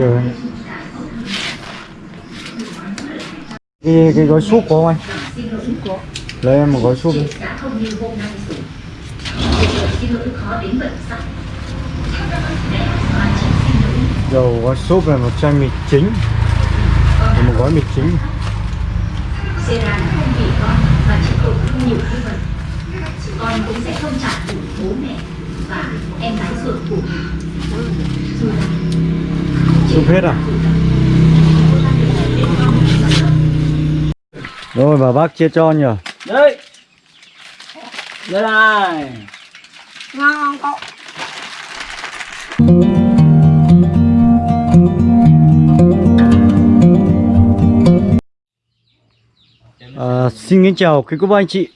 Được. Cái, cái gói súp có không anh? Lấy em một gói súp đi. Dầu gói súp là một chai mì chính Và một gói mì chính con cũng sẽ không trả đủ bố mẹ và em gái ruột của mình. Dù là Súp hết à? Rồi bà bác chia cho nhỉ? Đây Đây này. Ngon không cậu. À, xin kính chào quý cô bác anh chị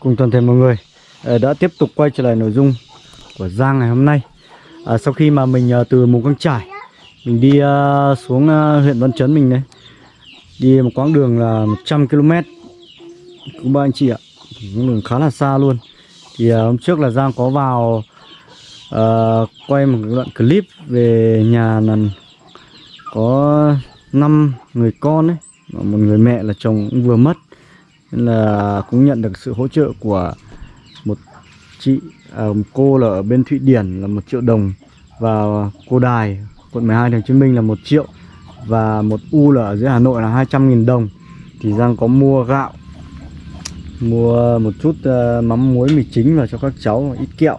cùng toàn thể mọi người. À, đã tiếp tục quay trở lại nội dung của Giang ngày hôm nay. À, sau khi mà mình à, từ Mù Căng Trải mình đi ờ, xuống ờ, huyện Văn Chấn mình đấy đi một quãng đường là 100 km cũng ba anh chị ạ. Cũng đường khá là xa luôn. Thì ờ, hôm trước là Giang có vào uh, quay một đoạn clip về nhà là có 5 người con ấy và một người mẹ là chồng cũng vừa mất. Nên là cũng nhận được sự hỗ trợ của một chị à, một cô là ở bên Thụy Điển là một triệu đồng và cô Đài quận 12 thành Hồ Chí Minh là một triệu và một U là ở dưới Hà Nội là 200.000 đồng. Thì Giang có mua gạo mua một chút uh, mắm muối mì chính vào cho các cháu ít kẹo.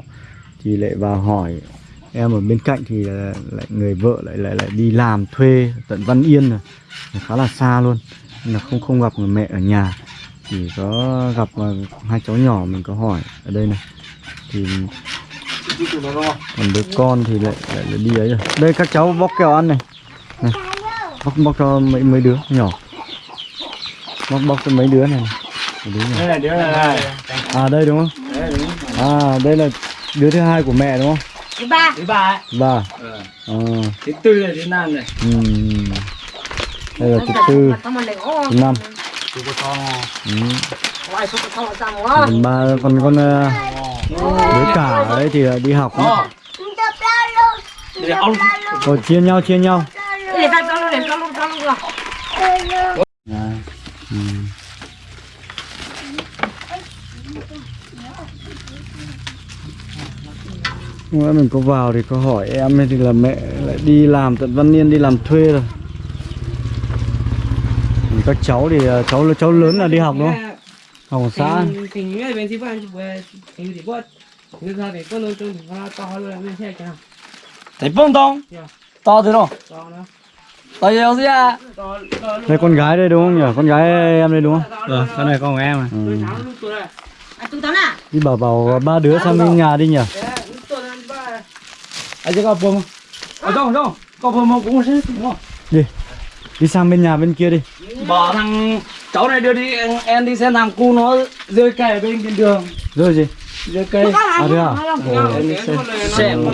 Thì lại vào hỏi em ở bên cạnh thì ờ, lại người vợ lại lại lại đi làm thuê tận Văn Yên rồi. Khá là xa luôn nên là không không gặp người mẹ ở nhà. Chỉ có gặp ờ, hai cháu nhỏ mình có hỏi ở đây này. Thì còn đứa con thì lại lại, lại đi ấy rồi đây các cháu bóc kẹo ăn này. Này bóc bóc cho mấy mấy đứa nhỏ. Bóc bóc cho mấy đứa này. Mấy đứa. Đây là đứa này à đây đúng không? À đây là đứa thứ hai của mẹ đúng không? Thứ ba. Thứ ba ấy. Bà Ờ. à, Thứ tư là thứ năm này. Ừm. đây là thứ tư. thứ năm. Ừ. ba còn con ờ, đứa cả ấy thì ờ, đi học ông rồi chia nhau chia nhau à. ừ. Hôm nay mình có vào thì có hỏi em thì là mẹ lại đi làm tận Văn Yên đi làm thuê rồi các cháu thì ờ, cháu cháu lớn là đi học đúng không? Hausa. Tình nghĩa bên Sivan chỉ vừa ờ, tình để quất. Người ta về quất luôn trong hoa to luôn bên xe kìa. Thấy bông tông. Dạ. To thế đâu? To nữa. To nhiều gì à? Đây con gái đây đúng không nhỉ? Con gái dạ. em đây đúng không? Ừ, con này con của em ừ. à. Ừ. Đi bảo bảo ba đứa sang bên nhà đi nhỉ? Anh à, sẽ có bông không? Ở đâu, ở đâu? Có bông không? Cũng sẽ không? Đi. Đi sang bên nhà bên kia đi. Bỏ thằng cháu này đưa đi em, em đi xem thằng cu nó rơi cây ở bên bên đường. Rồi gì? rơi cây. À thế à? Ồ, em đi xem. xem.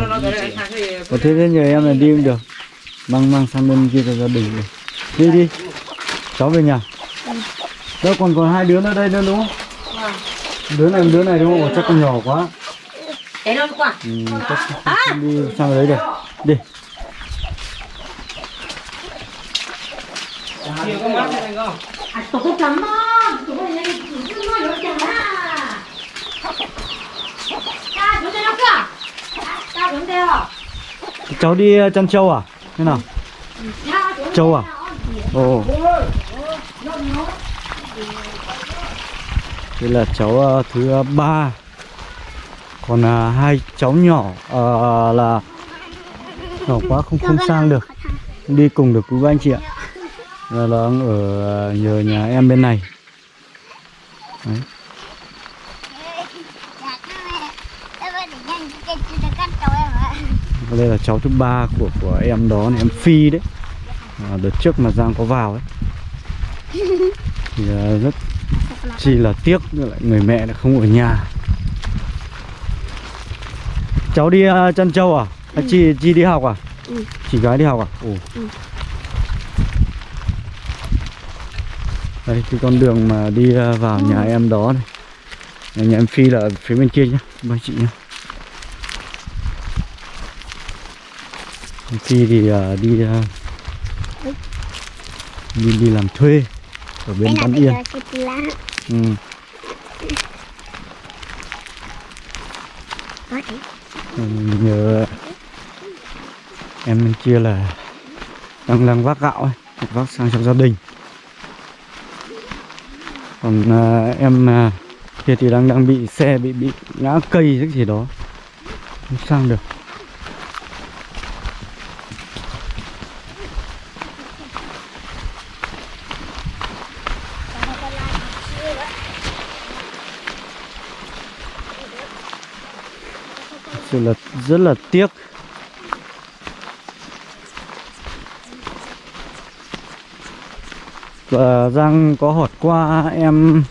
Có thế thế nhờ em là đi cũng được. Mang mang sang bên kia cho gia đình đi. Đi đi. Cháu về nhà. Đâu còn còn hai đứa nữa đây nữa đúng không? Đứa này đứa này đúng không? Chắc còn nhỏ quá. Ừ, chắc không đi sang đấy được. Đi. Nhiều con mắt này không à tụi tôi chấm mà tụi tôi này tụi tôi nói rồi chẳng à cha chúng tôi nó cả cha chúng tôi à Cháu đi chăn trâu à? Thế nào? Trâu à? Ồ. Đây là cháu uh, thứ uh, ba. Còn uh, hai cháu nhỏ uh, là nhỏ quá không không sang được. đi cùng được với anh chị ạ Là là đang ở uh, nhờ nhà em bên này. Đấy. Đây là cháu thứ ba của của em đó này em Phi đấy. À, đợt trước mà Giang có vào ấy. Thì à, rất chỉ là tiếc lại người mẹ lại không ở nhà. Cháu đi uh, chăn trâu à? à chị chị đi học à? Ừ. chị gái đi học à? Ồ đây cái con đường mà đi à, vào nhà em đó này. Nhà em Phi là ở phía bên kia nhá ba chị nhá. Phi thì à, đi à, Mình đi làm thuê ở bên Văn Yên. ừ. thể Mình nhớ em bên kia là đang đang vác gạo ấy, vác sang cho gia đình còn à, em à, kia thì đang đang bị xe bị bị ngã cây cái gì đó. Không sang được. Thật sự là rất là tiếc. Và Giang có hỏi qua em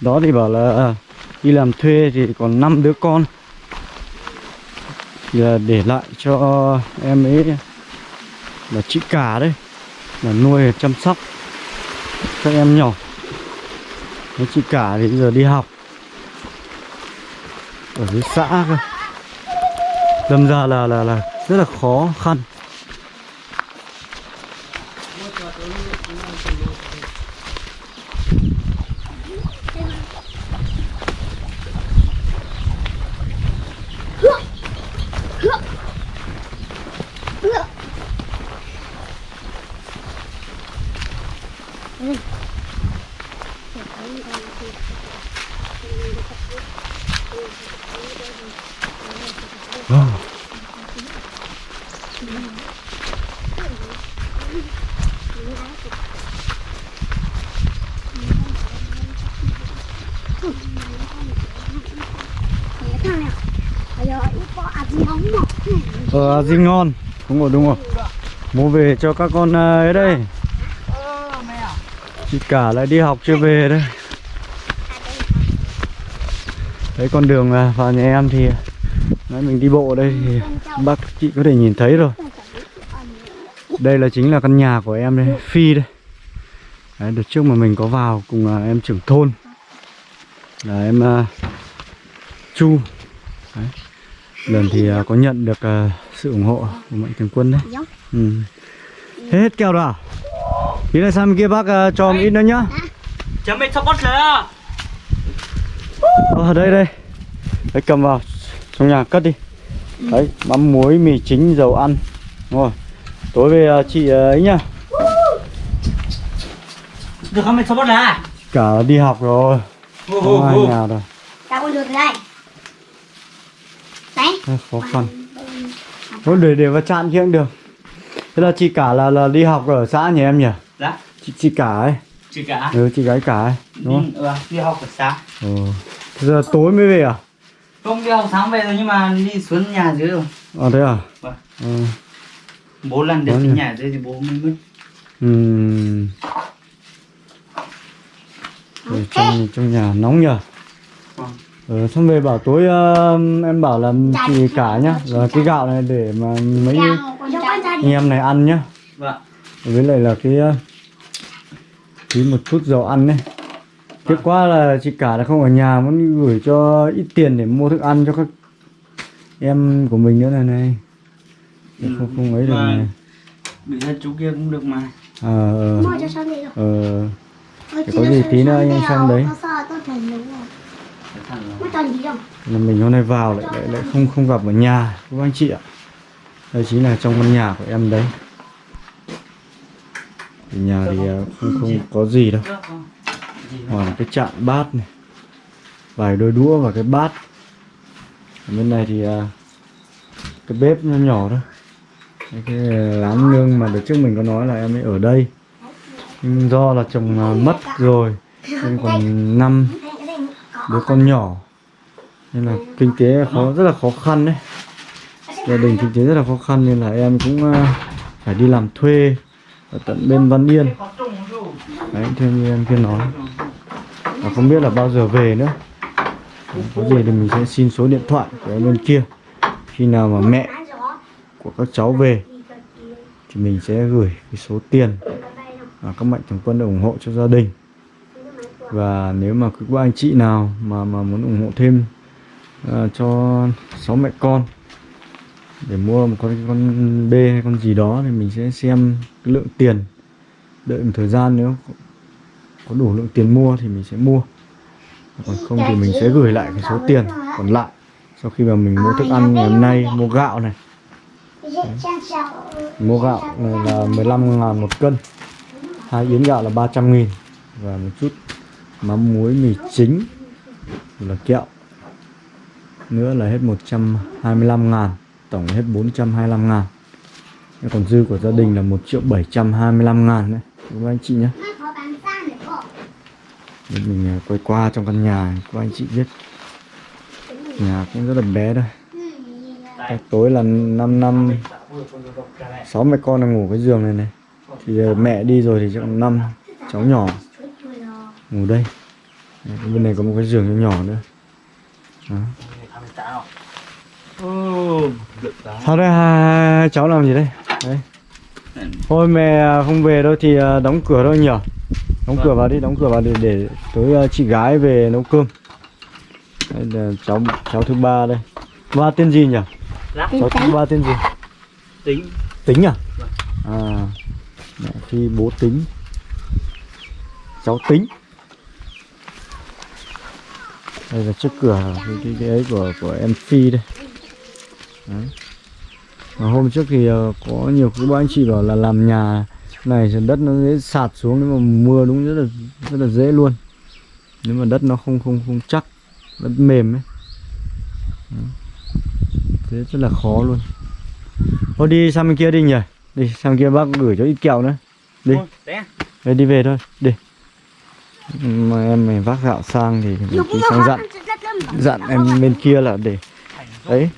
đó thì bảo là ờ, đi làm thuê thì còn 5 đứa con. Thì là để lại cho em ấy là chị cả đấy là nuôi chăm sóc các em nhỏ. Đấy, chị cả thì bây giờ đi học ở dưới xã cơ. Đâm ra là là là rất là khó khăn thằng nào bây giờ ít có ăn gì nóng mà Ờ, gì ngon. Đúng rồi, đúng rồi. Mua về cho các con à, ấy đây. Chị cả lại đi học chưa về đây Đấy con đường vào nhà em thì Nãy mình đi bộ đây thì bác chị có thể nhìn thấy rồi. Đây là chính là căn nhà của em đây, Phi đây. Đấy, đợt trước mà mình có vào cùng à, em trưởng thôn. Là em uh, Chu. Đấy. Lần thì uh, có nhận được uh, sự ủng hộ của Mạnh Thường Quân đấy. Ừ. Hết keo rồi à? Tí nữa sang bên kia bác uh, cho một ít nữa nhá. Chấm mấy support rồi Ờ đây đây. Đấy cầm vào. Trong nhà cất đi. Đấy mắm muối mì chính dầu ăn. Đúng rồi. Tối về à, chị à, ấy nhá. Được không mấy support là Cả đi học rồi. Không ai nhà rồi. Tao con được từ đây. Đấy. Khó khăn. Thôi để để vào chặn kia cũng được. Thế là chị cả là là đi học ở xã nhà em nhỉ? Dạ. Chị, chị cả ấy. Chị cả. Ừ chị gái cả ấy. Đúng không? Ừ, đi học ở sáng Ừ. Giờ tối mới về à? Không đi học sáng về rồi nhưng mà đi xuống nhà dưới rồi À thế à? Vâng. Ừ. Bố lần cái nhỉ? nhà dưới thì bố mới mất Ừm. Ở trong trong nhà nóng nhờ. Vâng. Ờ, xong về bảo tối ờ, em bảo là chị cả nhá, là cái gạo này để mà mấy anh em này ăn nhá. Vâng Với lại là cái ờ, tí một chút dầu ăn này. Tiếc quá là chị cả là không ở nhà muốn gửi cho ít tiền để mua thức ăn cho các em của mình nữa này này. Ừ. Không không ấy được Vâng. này. Bị hai chú kia cũng được mà Ờ ờ. rồi Ờ chị có gì tí nữa anh đi xem đấy. Là mình hôm nay vào lại lại, lại không không gặp ở nhà các anh chị ạ đây chính là trong căn nhà của em đấy thì nhà thì à, không không có gì đâu hoặc là cái chạn bát này. Vài đôi đũa và cái bát. Ở bên này thì à, cái bếp nhỏ nhỏ thôi. Cái láng nương mà đợt trước mình có nói là em ấy ở đây. Nhưng do là chồng à, mất rồi nên còn năm đứa con nhỏ. Nên là kinh tế khó rất là khó khăn đấy. Gia đình kinh tế rất là khó khăn nên là em cũng à, phải đi làm thuê ở tận bên Văn Yên. Đấy theo như em kia nói. Và không biết là bao giờ về nữa. Có gì thì mình sẽ xin số điện thoại của em bên kia. Khi nào mà mẹ của các cháu về thì mình sẽ gửi cái số tiền mà các mạnh thường quân ủng hộ cho gia đình. Và nếu mà có anh chị nào mà mà muốn ủng hộ thêm à, cho sáu mẹ con để mua một con con bê hay con gì đó thì mình sẽ xem cái lượng tiền đợi một thời gian nếu có- đủ lượng tiền mua thì mình sẽ mua. Còn không thì mình sẽ gửi lại cái số tiền còn lại sau khi mà mình mua thức ăn ngày hôm nay mua gạo này. Mua gạo này là 15 ngàn một cân. Hai yến gạo là 300 nghìn. Và một chút mắm muối mì chính là kẹo. Nữa là hết 125 ngàn tổng hết 425 ngàn. Còn dư của gia đình là 1 triệu 725 ngàn đấy các anh chị nhé. Để mình à, quay qua trong căn nhà các anh chị biết. Nhà cũng rất là bé thôi Cách tối là 5 năm. Sáu mẹ con đang ngủ cái giường này này. Thì à, mẹ đi rồi thì còn năm. Cháu nhỏ. Ngủ đây. Đấy, bên này có một cái giường nhỏ nhỏ nữa. Đó. Sao đây? Cháu làm gì đây? Đấy. Thôi mẹ không về đâu thì à, đóng cửa thôi nhở. Đóng cửa vào đi, đóng cửa vào để, để tối à, chị gái về nấu cơm. Đây là cháu cháu thứ ba đây. Ba tên gì nhỉ? Cháu thứ ba tên gì? tính. Tính à? À Mẹ Phi bố tính. Cháu tính. Đây là trước cửa cái, cái, cái ấy của của em Phi đây. Đấy. Hôm trước thì ờ, có nhiều các anh chị bảo là làm nhà này thì đất nó dễ sạt xuống nếu mà mưa đúng rất là rất là dễ luôn. Nếu mà đất nó không không không chắc đất mềm ấy. Thế rất là khó luôn. Thôi đi sang bên kia đi nhỉ. Đi sang bên kia bác gửi cho ít kẹo nữa. Đi. Đấy, đi về thôi. Đi. Mà em mày vác gạo sang thì mình đi sang dặn. dặn em bên kia là để. Đấy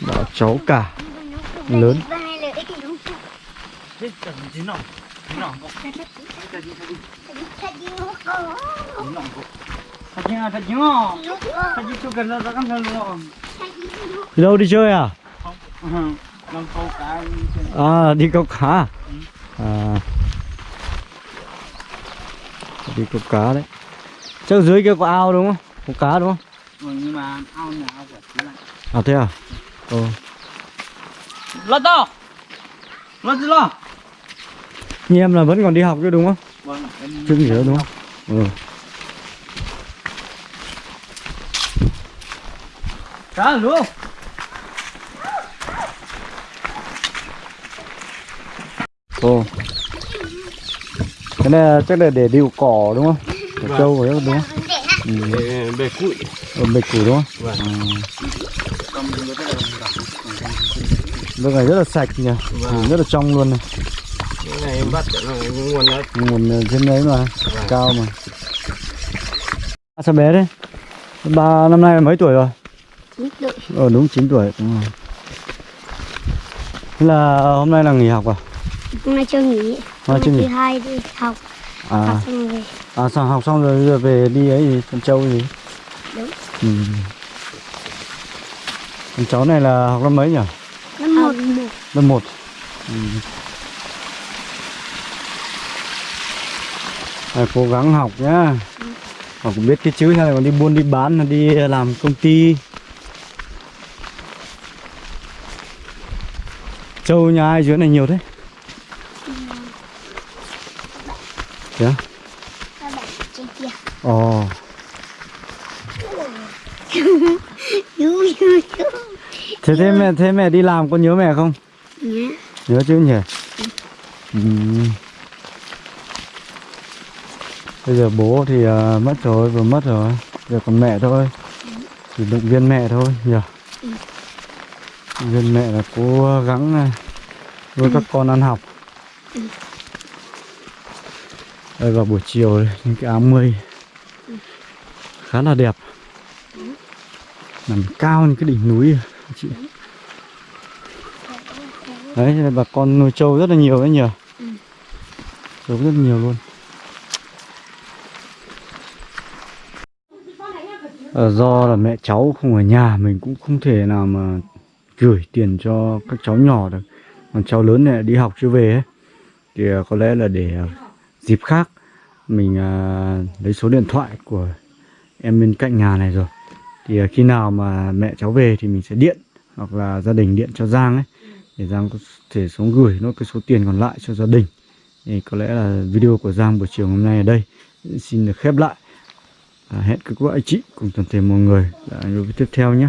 bảo cháu cả. Lớn. Đi đâu đi chơi à? À đi câu cá. À. Đi câu cá đấy. Chắc dưới kia có ao đúng không? Có cá đúng không? Nhưng mà ao nhà ao của chú này. À thế à ờ lật to lật gì lo như em là vẫn còn đi học chứ đúng không vâng em chưa nghỉ đâu đúng không ừ cá luôn Ồ. Cái này là chắc là để điệu cỏ đúng không? Cỏ trâu rồi đó đúng không? Ừ. bề cụi Ở bịch củ đúng không? Vâng. Ừ. Nước này rất là sạch nhỉ, ừ, rất là trong luôn này. cái này em bắt được rồi nguồn nó Nguồn ở trên đấy mà, cao mà. À, sao bé đấy? Ba năm nay là mấy tuổi rồi? Ờ đúng 9 tuổi, đúng rồi. Thế là hôm nay là nghỉ học à? Hôm nay chưa nghỉ. Hôm nay chưa nghỉ. Thứ hai đi học. À, Học xong rồi. à sao học xong rồi giờ về đi ấy gì, con trâu gì? Đúng. Ừ. Con cháu này là học năm mấy nhỉ? Lớp một. Lớp 1 ừ. à, Cố gắng học nhá Học biết cái chữ này còn đi buôn đi bán đi làm công ty Châu nhà ai dưới này nhiều thế? Trên kia. Ồ. Thế thế mẹ, thế mẹ đi làm có nhớ mẹ không? Nhớ chứ nhỉ? Ừ. Bây giờ bố thì uh, mất rồi, vừa mất rồi Giờ còn mẹ thôi Chỉ động viên mẹ thôi nhỉ? Động viên mẹ là cố gắng à, nuôi các con ăn học Đây vào buổi chiều đây, những cái áo mây Khá là đẹp Nằm cao như cái đỉnh núi à, chị Đấy, bà con nuôi trâu rất là nhiều đấy nhỉ Trâu rất nhiều luôn. Ờ, Do là mẹ cháu không ở nhà Mình cũng không thể nào mà gửi tiền cho các cháu nhỏ được. Còn cháu lớn này đi học chưa về ấy Thì ờ, có lẽ là để ờ, dịp khác Mình ờ, lấy số điện thoại của em bên cạnh nhà này rồi. Thì khi nào mà mẹ cháu về thì mình sẽ điện hoặc là gia đình điện cho Giang ấy để Giang có thể xuống gửi nốt cái số tiền còn lại cho gia đình. Thì có lẽ là video của Giang buổi chiều hôm nay ở đây. Xin được khép lại. À, hẹn các bạn anh chị cùng toàn thể mọi người ở video tiếp theo nhé.